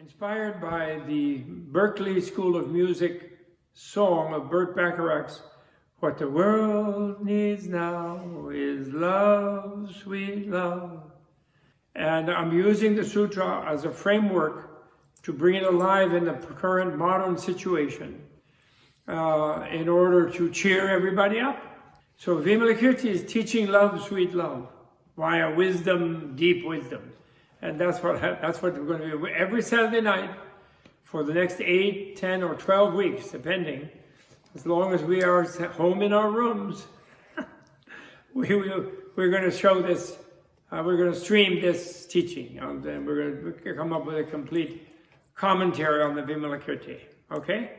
Inspired by the Berklee School of Music song of Burt Bacharach's What the World Needs Now is Love, Sweet Love. And I'm using the sutra as a framework to bring it alive in the current modern situation uh, in order to cheer everybody up. So Vimalakirti is teaching love, sweet love, via wisdom, deep wisdom. And that's what, that's what we're going to do every Saturday night for the next 8, 10, or 12 weeks, depending. As long as we are home in our rooms, we will, we're going to show this, uh, we're going to stream this teaching, and then we're going to come up with a complete commentary on the Vimalakirti. Okay?